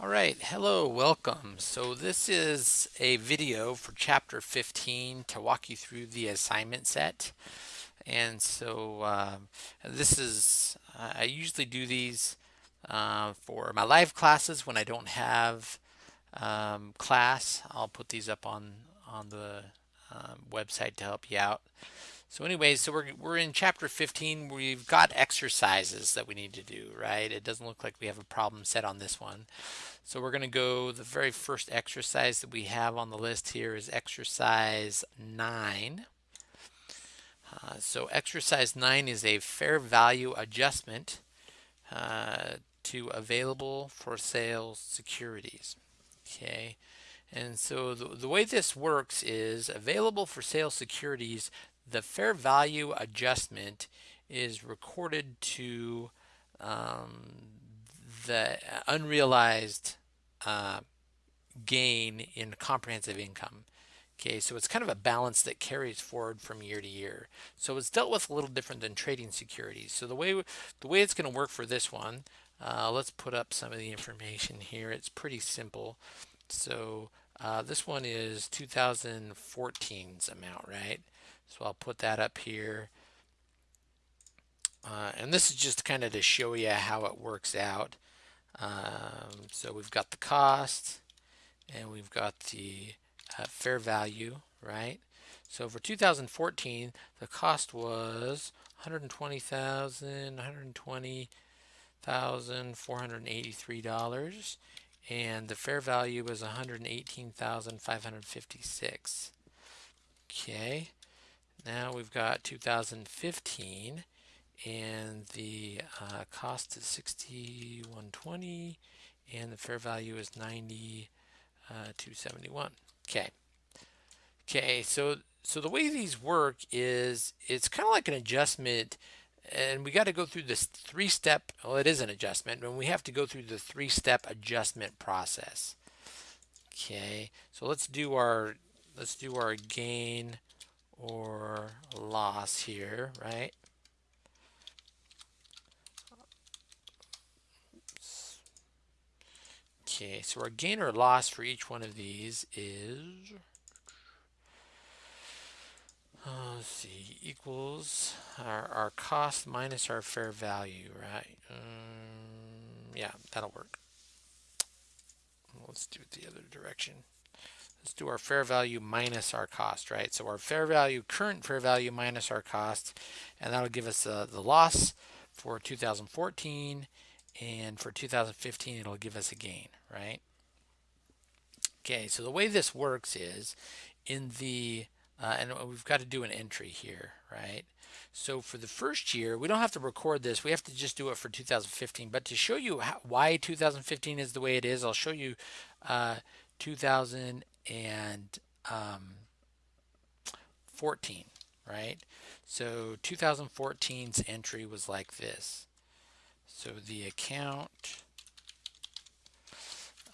All right, hello, welcome. So this is a video for chapter 15 to walk you through the assignment set. And so um, this is, I usually do these uh, for my live classes when I don't have um, class. I'll put these up on, on the um, website to help you out. So anyway, so we're, we're in chapter 15. We've got exercises that we need to do, right? It doesn't look like we have a problem set on this one. So we're going to go, the very first exercise that we have on the list here is exercise 9. Uh, so exercise 9 is a fair value adjustment uh, to available for sale securities. Okay. And so the, the way this works is available for sale securities the fair value adjustment is recorded to um, the unrealized uh, gain in comprehensive income. Okay, so it's kind of a balance that carries forward from year to year. So it's dealt with a little different than trading securities. So the way the way it's going to work for this one, uh, let's put up some of the information here. It's pretty simple. So uh, this one is 2014's amount, right? So I'll put that up here. Uh, and this is just kind of to show you how it works out. Um, so we've got the cost and we've got the uh, fair value, right? So for 2014, the cost was 120,000, 120,483 dollars, and the fair value was 118,556. Okay, now we've got 2015 and the uh, cost is 6120 and the fair value is 90 uh, 271 okay. Okay so so the way these work is it's kind of like an adjustment and we got to go through this three step well it is an adjustment and we have to go through the three step adjustment process. Okay so let's do our let's do our gain or loss here, right? Okay, so our gain or loss for each one of these is, uh, let's see, equals our, our cost minus our fair value, right? Um, yeah, that'll work. Let's do it the other direction. Let's do our fair value minus our cost, right? So our fair value, current fair value minus our cost, and that'll give us uh, the loss for 2014, and for 2015, it'll give us a gain, right? Okay, so the way this works is in the, uh, and we've got to do an entry here, right? So for the first year, we don't have to record this. We have to just do it for 2015. But to show you how, why 2015 is the way it is, I'll show you uh, 2000 and um, 14, right? So 2014's entry was like this. So the account,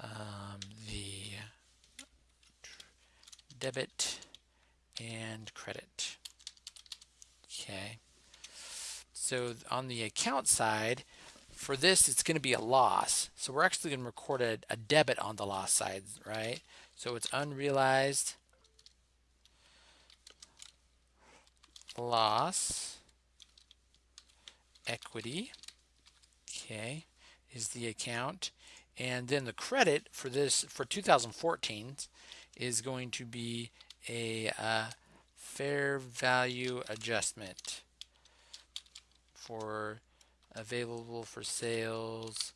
um, the debit and credit. Okay. So on the account side, for this, it's going to be a loss. So we're actually going to record a, a debit on the loss side, right? So it's unrealized loss equity, okay, is the account. And then the credit for this, for 2014 is going to be a uh, fair value adjustment for available for sales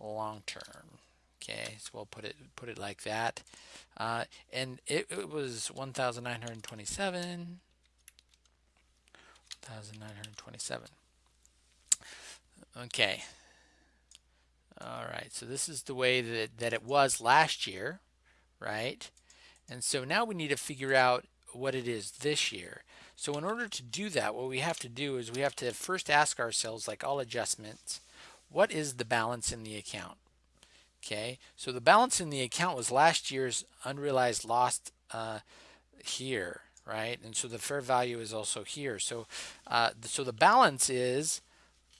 long term. Okay, so we'll put it put it like that. Uh, and it, it was 1,927. 1,927. Okay. All right, so this is the way that, that it was last year, right? And so now we need to figure out what it is this year. So in order to do that, what we have to do is we have to first ask ourselves, like all adjustments, what is the balance in the account? Okay, so the balance in the account was last year's unrealized loss uh, here, right? And so the fair value is also here. So, uh, so the balance is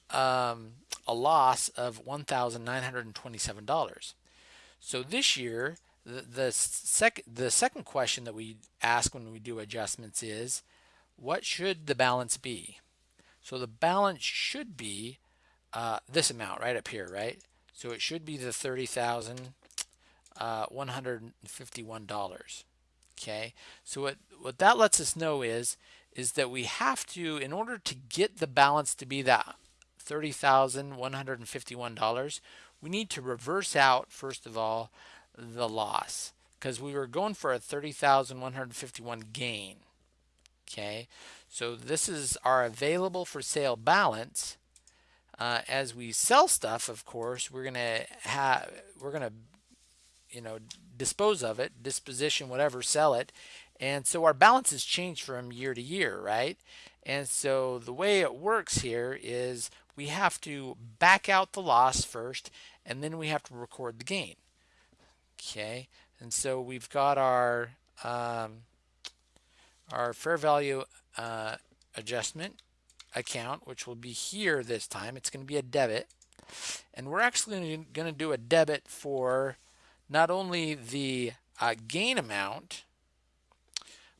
um, a loss of $1,927. So this year, the, the, sec the second question that we ask when we do adjustments is, what should the balance be? So the balance should be uh, this amount right up here, right? So it should be the $30,151. Uh, okay, so what, what that lets us know is, is that we have to, in order to get the balance to be that $30,151, we need to reverse out, first of all, the loss because we were going for a 30,151 gain. Okay, so this is our available for sale balance. Uh, as we sell stuff, of course, we're gonna have we're gonna you know dispose of it, disposition, whatever, sell it, and so our balance has changed from year to year, right? And so the way it works here is we have to back out the loss first, and then we have to record the gain. Okay, and so we've got our um, our fair value uh, adjustment account, which will be here this time. It's going to be a debit. And we're actually going to do a debit for not only the uh, gain amount,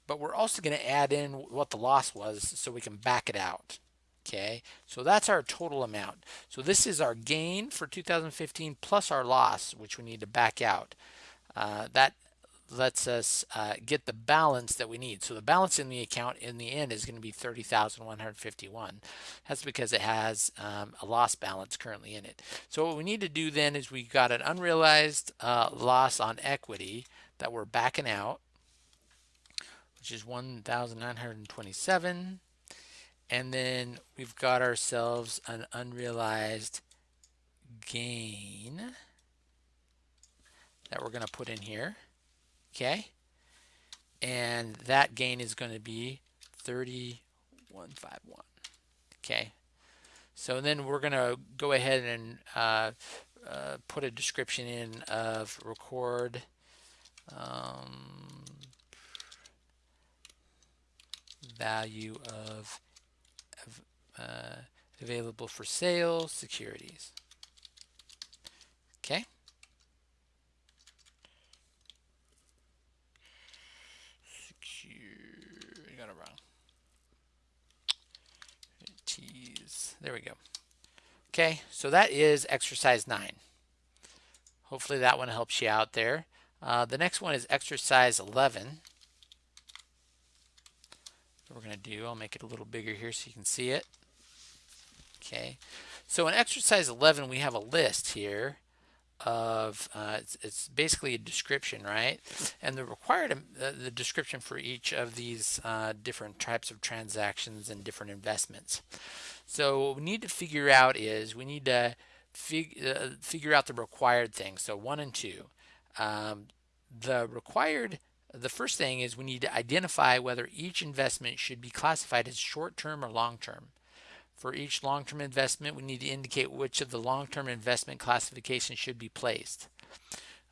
but we're also going to add in what the loss was so we can back it out. Okay, so that's our total amount. So this is our gain for 2015 plus our loss, which we need to back out. Uh, that lets us uh, get the balance that we need. So the balance in the account in the end is going to be 30,151. That's because it has um, a loss balance currently in it. So what we need to do then is we got an unrealized uh, loss on equity that we're backing out, which is 1,927. And then we've got ourselves an unrealized gain that we're going to put in here okay? And that gain is going to be 3151 okay? So then we're going to go ahead and uh, uh, put a description in of record um, value of, of uh, available for sale securities. Okay There we go. Okay, so that is exercise 9. Hopefully that one helps you out there. Uh, the next one is exercise 11. What we're going to do, I'll make it a little bigger here so you can see it. Okay, so in exercise 11 we have a list here of uh, it's, it's, basically a description right and the required uh, the description for each of these uh, different types of transactions and different investments so what we need to figure out is we need to fig uh, figure out the required things so one and two um, the required the first thing is we need to identify whether each investment should be classified as short-term or long-term for each long-term investment, we need to indicate which of the long-term investment classifications should be placed.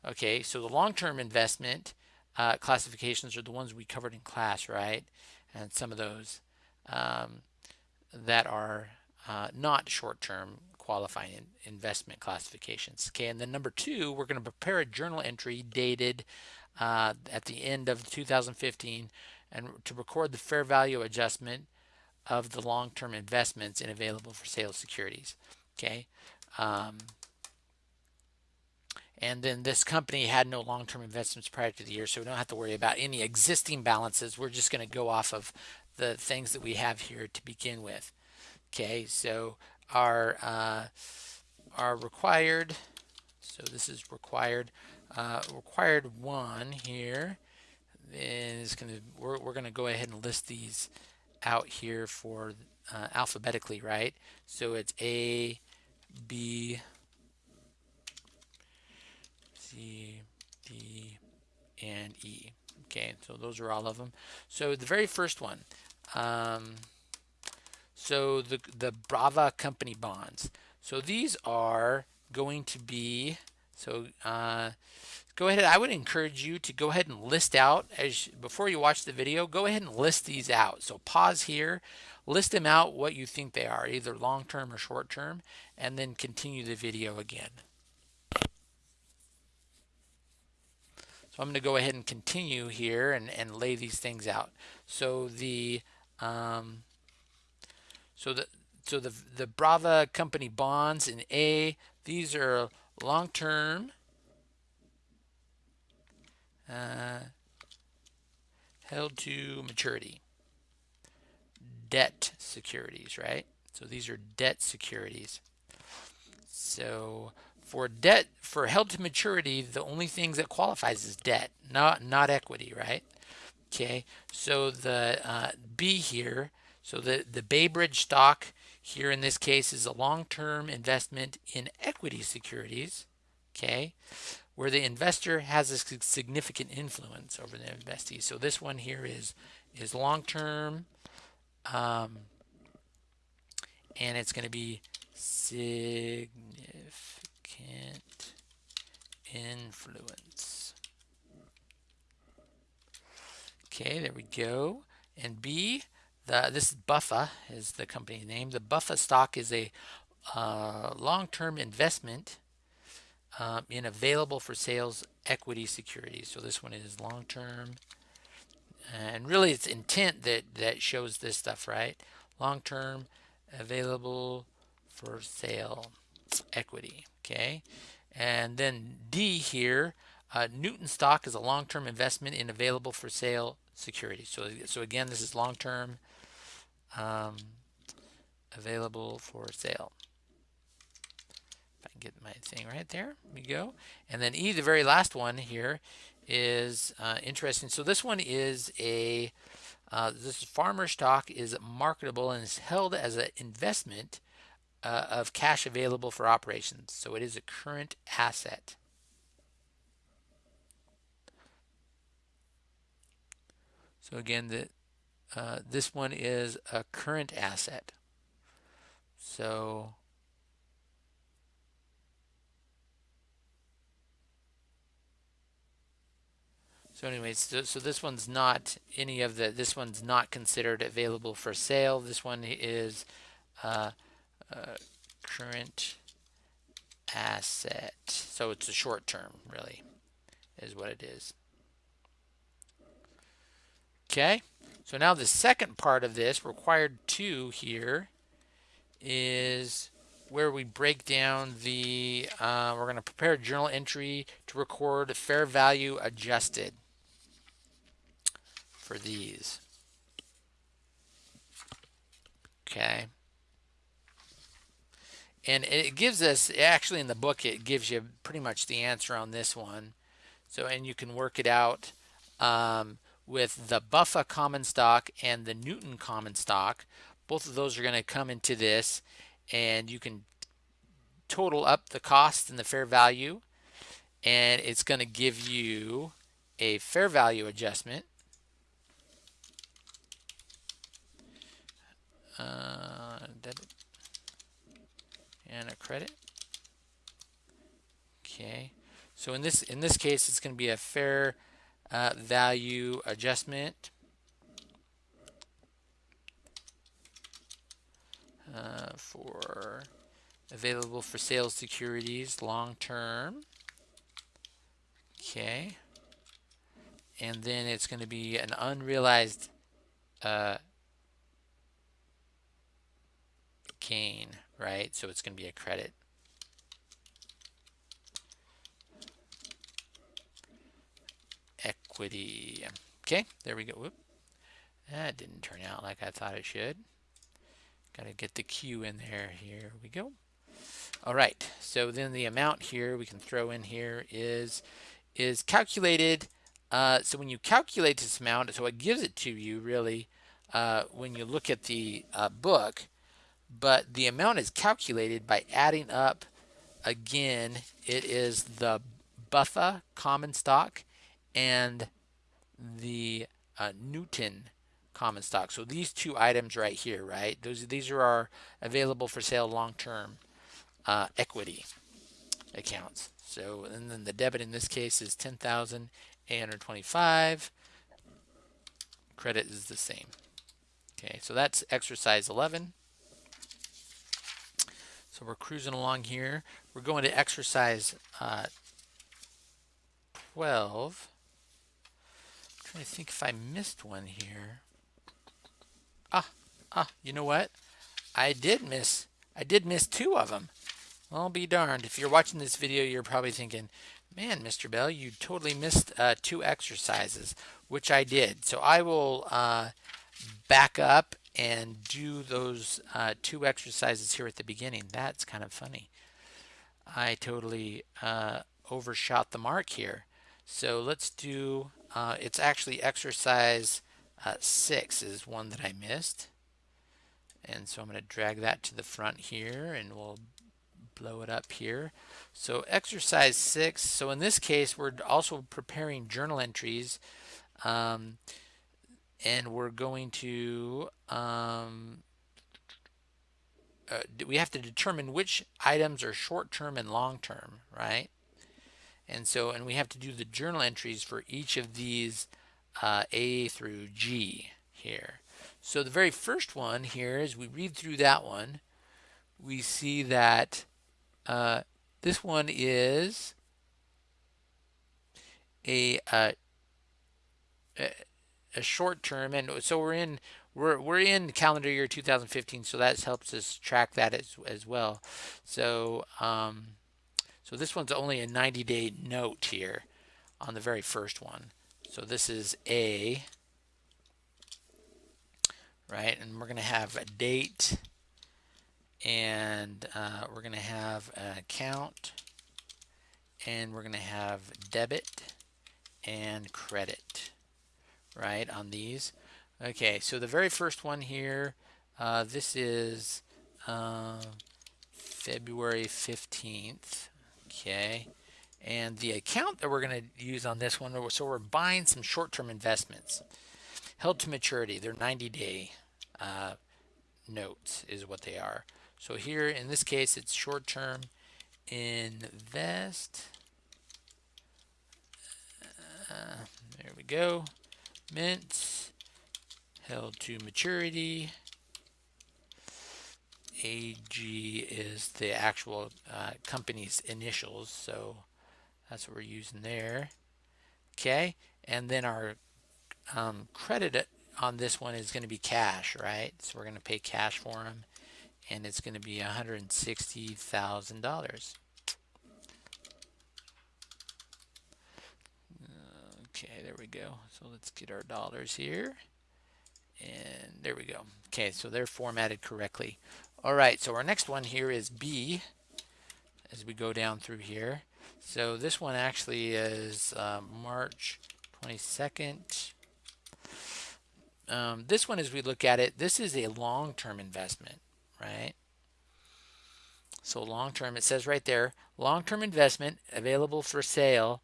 Okay, so the long-term investment uh, classifications are the ones we covered in class, right? And some of those um, that are uh, not short-term qualifying in investment classifications. Okay, and then number two, we're going to prepare a journal entry dated uh, at the end of 2015 and to record the fair value adjustment of the long-term investments in available for sale securities. Okay. Um, and then this company had no long-term investments prior to the year, so we don't have to worry about any existing balances. We're just going to go off of the things that we have here to begin with. Okay, so our uh, our required, so this is required, uh, required one here is going to we're, we're going to go ahead and list these out here for uh, alphabetically, right? So it's A, B, C, D, and E. Okay, so those are all of them. So the very first one, um, so the, the Brava company bonds. So these are going to be, so uh, go ahead. I would encourage you to go ahead and list out as before you watch the video, go ahead and list these out. So pause here, list them out what you think they are, either long-term or short-term, and then continue the video again. So I'm going to go ahead and continue here and, and lay these things out. So the um, so the so the the Brava company bonds in A, these are long-term uh, held to maturity debt securities, right? So these are debt securities. So for debt, for held to maturity, the only things that qualifies is debt, not not equity, right? Okay, so the uh, B here, so the, the Baybridge stock here in this case is a long-term investment in equity securities, okay, where the investor has a significant influence over the investee. So this one here is is long-term, um, and it's going to be significant influence. Okay, there we go. And B, the, this Buffa is the company name. The Buffa stock is a uh, long-term investment um, in available for sales equity securities. So this one is long-term. And really it's intent that, that shows this stuff, right? Long-term available for sale equity, okay? And then D here, uh, Newton stock is a long-term investment in available for sale securities. So, so again, this is long-term um, available for sale. If I can get my thing right there, we go. And then E, the very last one here, is uh, interesting. So this one is a uh, this farmer stock is marketable and is held as an investment uh, of cash available for operations. So it is a current asset. So again, the, uh, this one is a current asset. So So anyways, so, so, this one's not any of the, this one's not considered available for sale. This one is uh, uh, current asset. So it's a short term, really, is what it is. Okay, so now the second part of this, required two here, is where we break down the, uh, we're going to prepare a journal entry to record fair value adjusted for these. Okay. And it gives us, actually in the book, it gives you pretty much the answer on this one. So, and you can work it out um, with the Buffa common stock and the Newton common stock. Both of those are going to come into this and you can total up the cost and the fair value and it's going to give you a fair value adjustment uh, debit and a credit. Okay, so in this in this case, it's going to be a fair uh, value adjustment. Uh, for available for sales securities long term. Okay. And then it's going to be an unrealized uh, gain, right? So it's going to be a credit. Equity. Okay, there we go. Whoop. That didn't turn out like I thought it should. Got to get the Q in there. Here we go. All right, so then the amount here we can throw in here is is calculated. Uh, so when you calculate this amount, so it gives it to you really uh, when you look at the uh, book, but the amount is calculated by adding up again it is the Buffa common stock and the uh, Newton common stock. So these two items right here, right? Those these are our available for sale long-term uh, equity accounts. So and then the debit in this case is 10,825. Credit is the same. Okay, so that's exercise 11. So we're cruising along here. We're going to exercise uh, 12. To think if I missed one here. Ah, ah, you know what? I did miss, I did miss two of them. Well, be darned. If you're watching this video, you're probably thinking, man, Mr. Bell, you totally missed uh, two exercises, which I did. So I will uh, back up and do those uh, two exercises here at the beginning. That's kind of funny. I totally uh, overshot the mark here. So let's do, uh, it's actually exercise uh, six is one that I missed. And so I'm going to drag that to the front here and we'll blow it up here. So exercise six, so in this case, we're also preparing journal entries um, and we're going to, um, uh, we have to determine which items are short-term and long-term, right? And so, and we have to do the journal entries for each of these uh, A through G here. So the very first one here, as we read through that one, we see that uh, this one is a, uh, a, a short term, and so we're in we're we're in calendar year 2015, so that helps us track that as as well. So um, so this one's only a 90 day note here on the very first one. So this is A, right? And we're going to have a date and uh, we're going to have an account and we're going to have debit and credit right on these okay so the very first one here uh, this is uh, February 15th okay and the account that we're going to use on this one so we're buying some short-term investments held to maturity they're 90 day uh, notes is what they are so here in this case it's short term invest. Uh, there we go. Mint held to maturity. AG is the actual uh, company's initials, so that's what we're using there. Okay, and then our um, credit on this one is going to be cash, right? So we're going to pay cash for them and it's going to be $160,000. Okay, there we go. So let's get our dollars here. And there we go. Okay, so they're formatted correctly. All right, so our next one here is B as we go down through here. So this one actually is uh, March 22nd. Um, this one, as we look at it, this is a long-term investment right? So long term, it says right there, long term investment available for sale,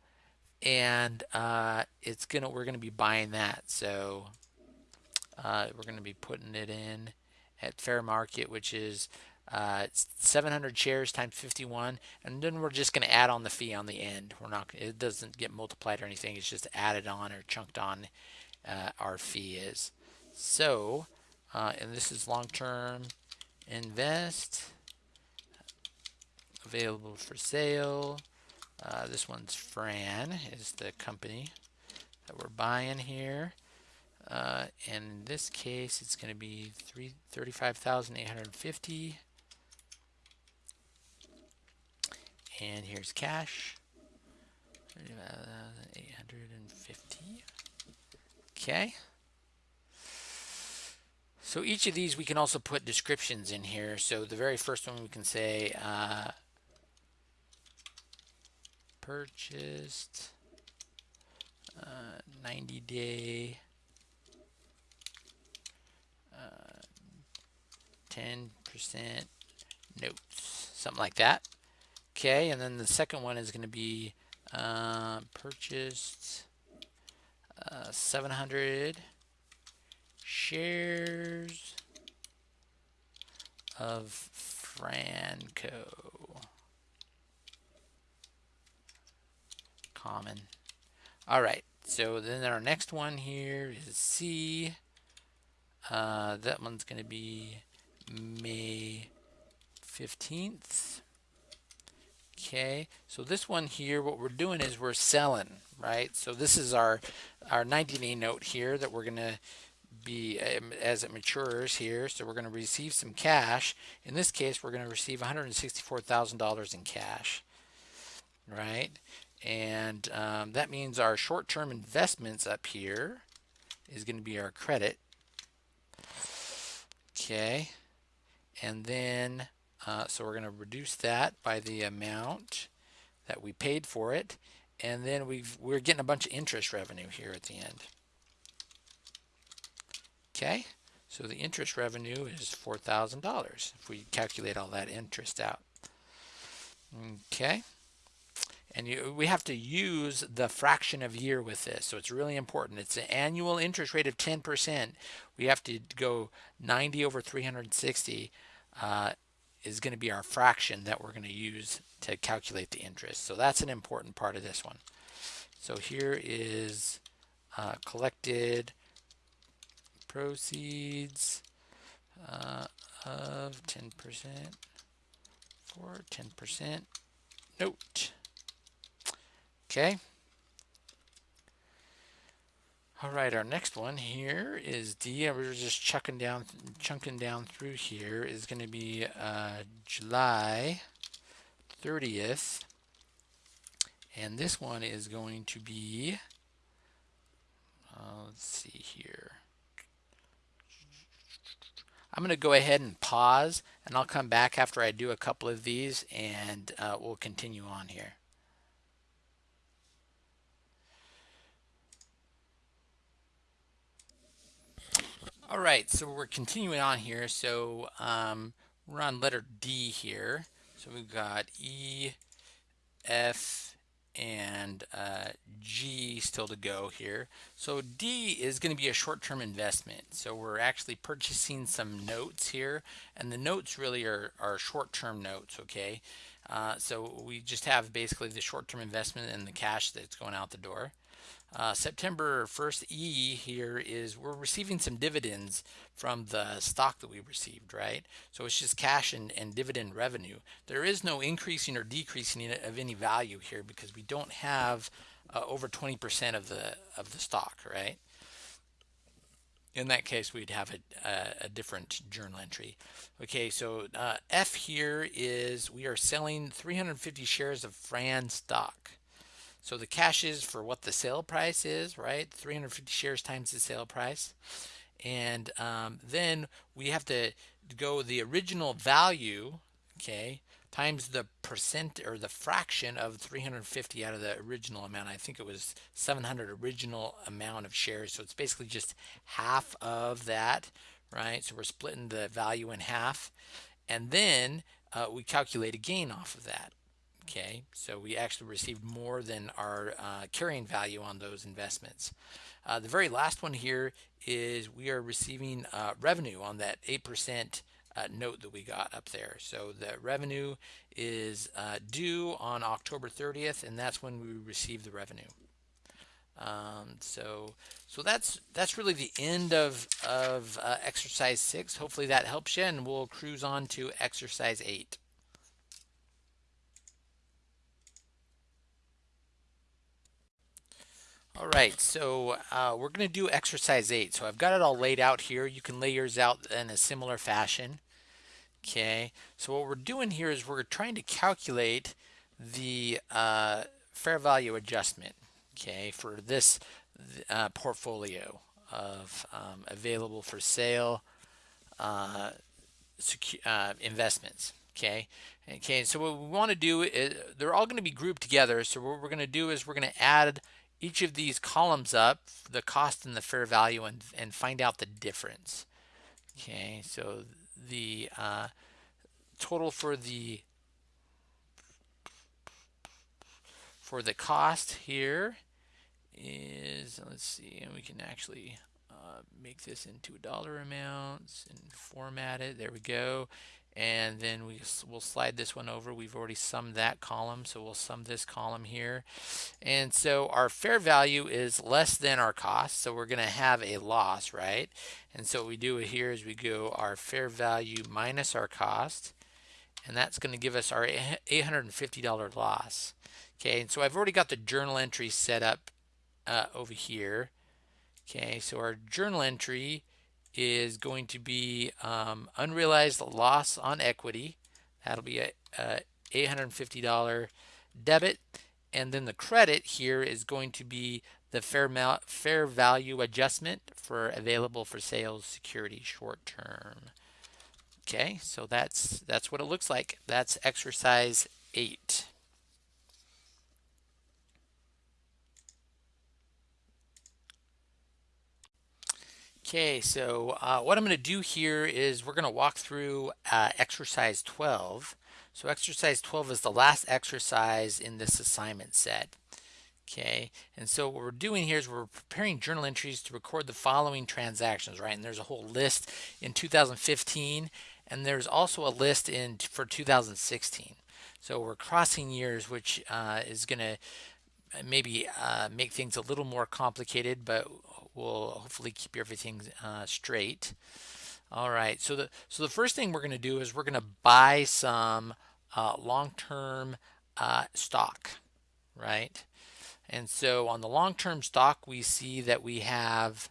and uh, it's gonna we're gonna be buying that. So uh, we're gonna be putting it in at fair market, which is uh, 700 shares times 51, and then we're just gonna add on the fee on the end. We're not it doesn't get multiplied or anything. It's just added on or chunked on. Uh, our fee is so, uh, and this is long term invest available for sale uh, this one's Fran is the company that we're buying here uh, and in this case it's going to be 35,850 and here's cash. 850 okay. So each of these we can also put descriptions in here. So the very first one we can say uh, purchased uh, 90 day 10% uh, notes, something like that. Okay, and then the second one is going to be uh, purchased uh, 700 shares of Franco. Common. All right, so then our next one here is C. Uh, that one's going to be May 15th. Okay, so this one here, what we're doing is we're selling, right? So this is our our 90-day note here that we're going to be um, as it matures here. So we're going to receive some cash. In this case, we're going to receive $164,000 in cash, right? And um, that means our short-term investments up here is going to be our credit. Okay, and then uh, so we're going to reduce that by the amount that we paid for it. And then we've, we're getting a bunch of interest revenue here at the end. Okay, so the interest revenue is $4,000 if we calculate all that interest out. Okay, and you, we have to use the fraction of year with this, so it's really important. It's an annual interest rate of 10%. We have to go 90 over 360 uh, is going to be our fraction that we're going to use to calculate the interest. So that's an important part of this one. So here is uh, collected proceeds uh, of 10% for 10% note. Okay. All right, our next one here is D. We're just chucking down, chunking down through here is going to be uh, July 30th. And this one is going to be, uh, let's see here. I'm going to go ahead and pause and I'll come back after I do a couple of these and uh, we'll continue on here. All right, so we're continuing on here. So um, we're on letter D here. So we've got E, F, and uh, G still to go here. So D is going to be a short-term investment. So we're actually purchasing some notes here, and the notes really are, are short-term notes, okay? Uh, so we just have basically the short-term investment and the cash that's going out the door. Uh, September 1st E here is we're receiving some dividends from the stock that we received, right? So it's just cash and, and dividend revenue. There is no increasing or decreasing of any value here because we don't have uh, over 20% of the of the stock, right? In that case, we'd have a, a, a different journal entry. Okay, so uh, F here is we are selling 350 shares of Fran stock. So the cash is for what the sale price is, right? 350 shares times the sale price. And um, then we have to go the original value, okay, times the percent or the fraction of 350 out of the original amount. I think it was 700 original amount of shares. So it's basically just half of that, right? So we're splitting the value in half. And then uh, we calculate a gain off of that. Okay, so we actually received more than our uh, carrying value on those investments. Uh, the very last one here is we are receiving uh, revenue on that 8% uh, note that we got up there. So the revenue is uh, due on October 30th, and that's when we receive the revenue. Um, so, so that's that's really the end of of uh, exercise six. Hopefully that helps you, and we'll cruise on to exercise eight. All right, so uh, we're going to do exercise eight. So I've got it all laid out here. You can lay yours out in a similar fashion. Okay, so what we're doing here is we're trying to calculate the uh, fair value adjustment, okay, for this uh, portfolio of um, available for sale uh, uh, investments. Okay. Okay. So what we want to do is they're all going to be grouped together. So what we're going to do is we're going to add each of these columns up, the cost and the fair value, and, and find out the difference. Okay, so the uh, total for the for the cost here is let's see and we can actually uh, make this into a dollar amounts and format it there we go and then we will slide this one over we've already summed that column so we'll sum this column here and so our fair value is less than our cost so we're going to have a loss right and so what we do here is we go our fair value minus our cost and that's going to give us our $850 loss. Okay, and so I've already got the journal entry set up uh, over here. Okay, so our journal entry is going to be um, unrealized loss on equity. That'll be a, a $850 debit. And then the credit here is going to be the fair, fair value adjustment for available for sales security short term. Okay, so that's that's what it looks like. That's exercise eight. Okay, so uh, what I'm going to do here is we're going to walk through uh, exercise 12. So exercise 12 is the last exercise in this assignment set. Okay, and so what we're doing here is we're preparing journal entries to record the following transactions, right? And there's a whole list in 2015, and there's also a list in for 2016. So we're crossing years, which uh, is going to maybe uh, make things a little more complicated, but will hopefully keep everything uh, straight. All right, so the so the first thing we're going to do is we're going to buy some uh, long-term uh, stock, right? And so on the long-term stock, we see that we have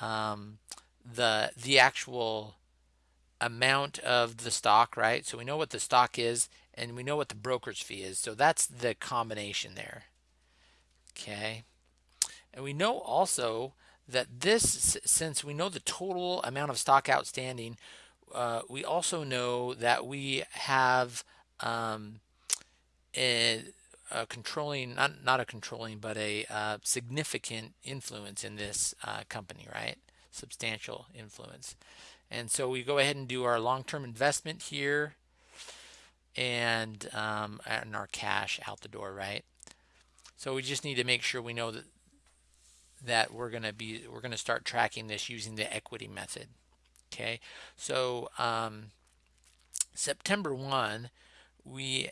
um, the the actual amount of the stock, right? So we know what the stock is, and we know what the broker's fee is. So that's the combination there. Okay, and we know also that this, since we know the total amount of stock outstanding, uh, we also know that we have um, a, a, controlling, not, not a controlling, but a uh, significant influence in this uh, company, right? Substantial influence. And so we go ahead and do our long-term investment here and, um, and our cash out the door, right? So we just need to make sure we know that that we're going to be we're going to start tracking this using the equity method okay? So um, September 1 we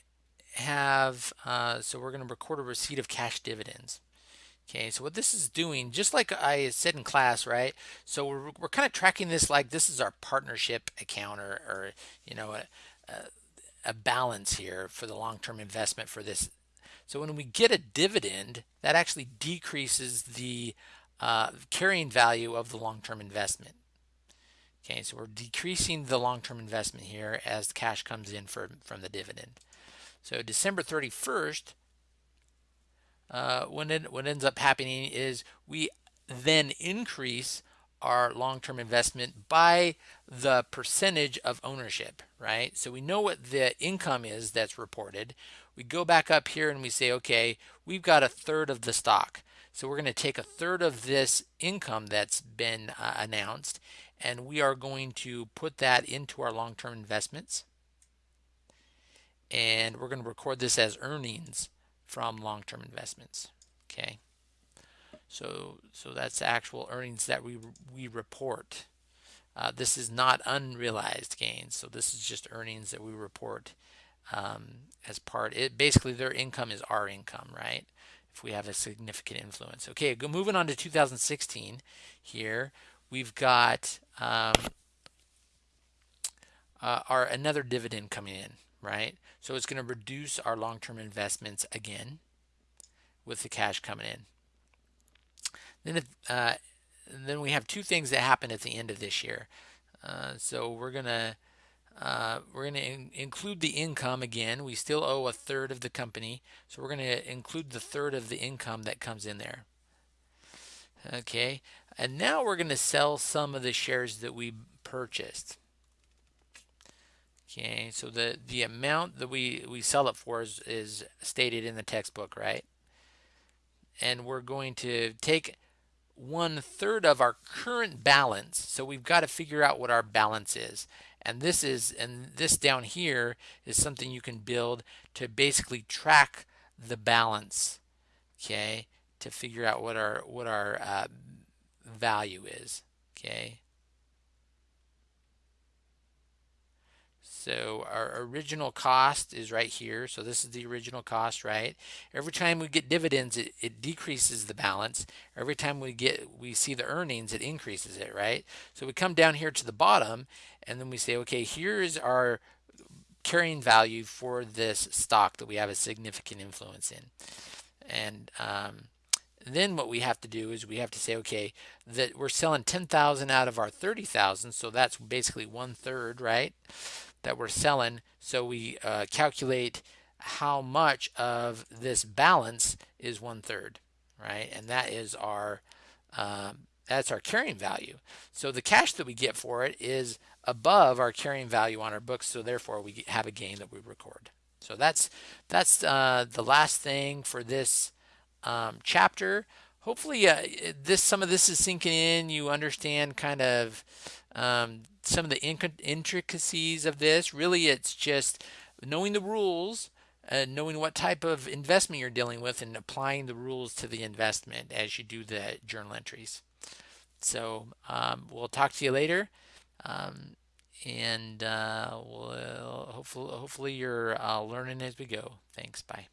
have uh, so we're going to record a receipt of cash dividends okay? So what this is doing just like I said in class right? So we're, we're kind of tracking this like this is our partnership account or, or you know a, a, a balance here for the long-term investment for this so when we get a dividend, that actually decreases the uh, carrying value of the long-term investment. Okay, so we're decreasing the long-term investment here as cash comes in for, from the dividend. So December 31st, uh, when it, what ends up happening is we then increase our long-term investment by the percentage of ownership, right? So we know what the income is that's reported. We go back up here and we say, okay, we've got a third of the stock. So we're going to take a third of this income that's been uh, announced and we are going to put that into our long-term investments. And we're going to record this as earnings from long-term investments. Okay. So, so that's actual earnings that we, we report. Uh, this is not unrealized gains. So this is just earnings that we report um, as part. It basically their income is our income, right? If we have a significant influence. Okay, go moving on to 2016. Here we've got um, uh, our another dividend coming in, right? So it's going to reduce our long-term investments again with the cash coming in. Then, uh, then we have two things that happen at the end of this year. Uh, so we're gonna uh, we're gonna in include the income again. We still owe a third of the company, so we're gonna include the third of the income that comes in there. Okay, and now we're gonna sell some of the shares that we purchased. Okay, so the the amount that we we sell it for is, is stated in the textbook, right? And we're going to take one third of our current balance. So we've got to figure out what our balance is. And this is, and this down here is something you can build to basically track the balance, okay, to figure out what our, what our uh, value is, okay. So our original cost is right here. So this is the original cost, right? Every time we get dividends, it, it decreases the balance. Every time we get we see the earnings, it increases it, right? So we come down here to the bottom and then we say, okay, here's our carrying value for this stock that we have a significant influence in. And um, then what we have to do is we have to say, okay, that we're selling 10,000 out of our 30,000, so that's basically one third, right? That we're selling. So we uh, calculate how much of this balance is one third, right? And that is our um, that's our carrying value. So the cash that we get for it is above our carrying value on our books, so therefore we have a gain that we record. So that's that's uh, the last thing for this um, chapter. Hopefully, uh, this some of this is sinking in. You understand kind of um, some of the intricacies of this. Really, it's just knowing the rules, uh, knowing what type of investment you're dealing with, and applying the rules to the investment as you do the journal entries. So um, we'll talk to you later. Um, and uh, we'll hopefully, hopefully you're uh, learning as we go. Thanks. Bye.